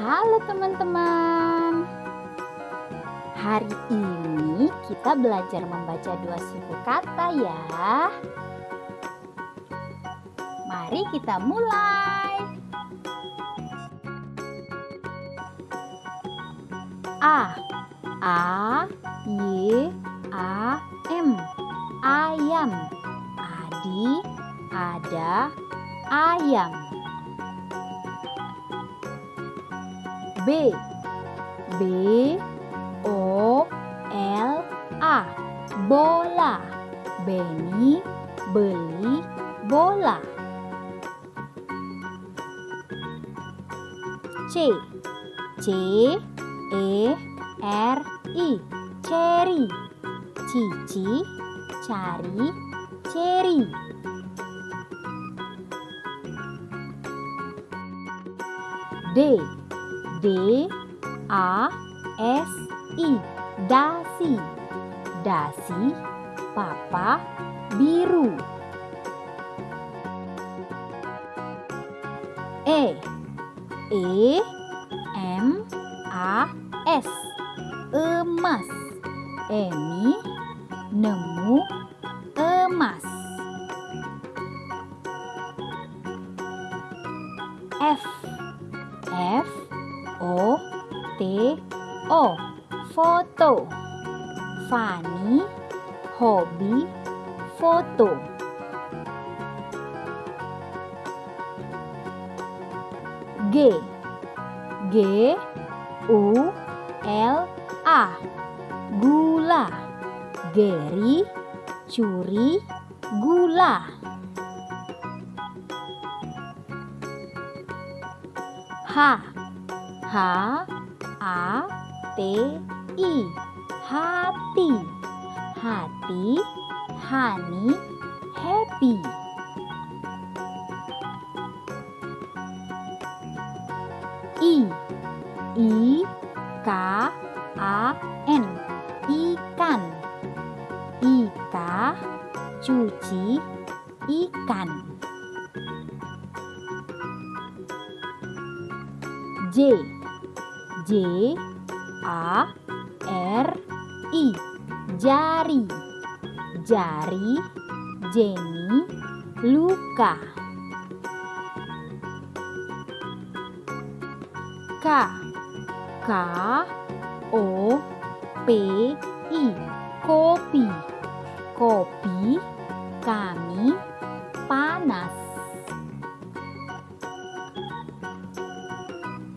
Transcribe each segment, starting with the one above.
Halo teman-teman. Hari ini kita belajar membaca dua suku kata ya. Mari kita mulai. A A Y A M ayam. Adi ada ayam. B. B O L A. Bola. Beni beli bola. C. C E R I. Cherry. Cici cari cherry. D D A S I. Dasi. Dasi papa biru. E E M A S. Emas. Emi nemu T O foto. Fani hobi foto. G. G U L A. Gula. Geri curi gula. H. H A T I. Hati. Hati hani happy. I. I K A N. Ikan. Ika cuci ikan. J J A R I. Jari. Jari Jenny luka. K K O P I. Kopi. Kopi kami panas.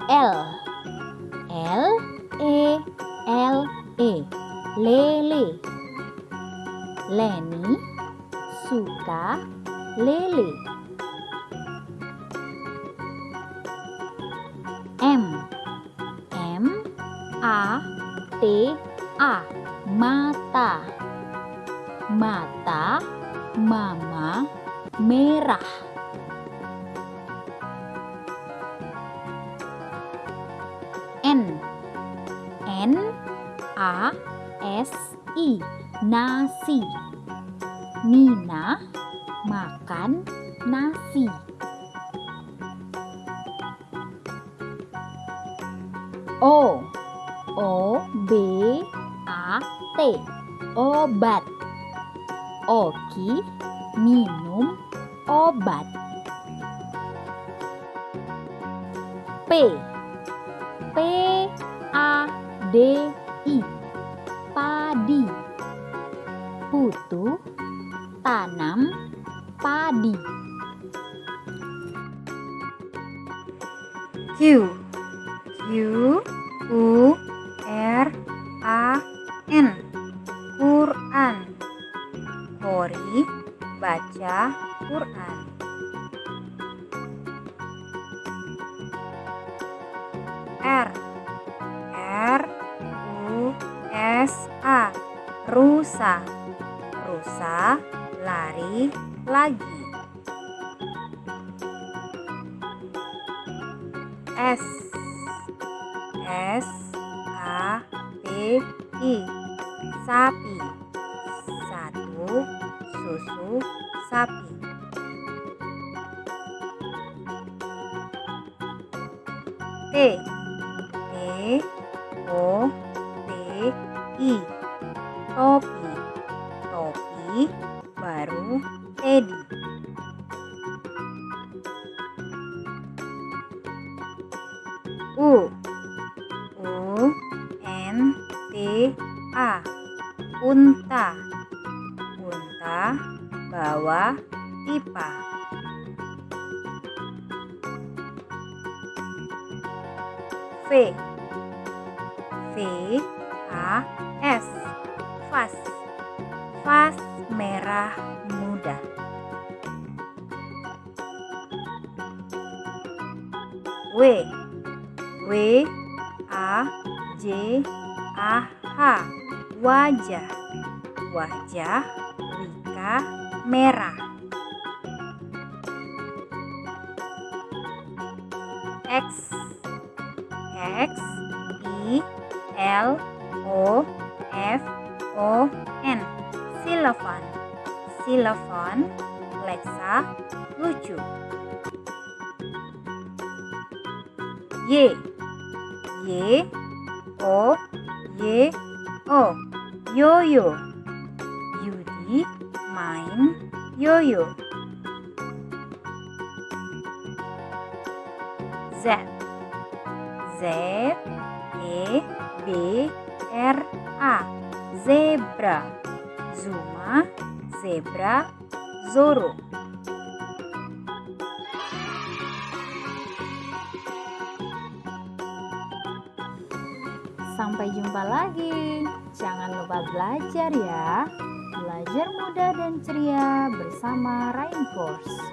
L lele. Leni suka lele. M. M A T A. Mata. Mata mama merah. N. N A S I nasi. Nina makan nasi. O O B A T. Obat. Oki minum obat. P P A D padi Q. Q. U. R. A. N. Quran. Kori baca Quran. R. R. U. S. A. Rusa. Rusa lari lagi S. S A P I. Sapi. Satu susu sapi. T. O P I unta bawa pipa V. V A S. Vas. Vas merah muda. W. W A J A H. Wajah. Wajah Merah X X I L O F O N. Silafon Silafon Lexa lucu. Y Y O Y O. Yoyo main yoyo. Z. Z. E. B. R. A. Zebra. Zuma. Zebra. Zoro. Sampai jumpa lagi. Jangan lupa belajar ya. Belajar mudah dan ceria bersama Rainforce.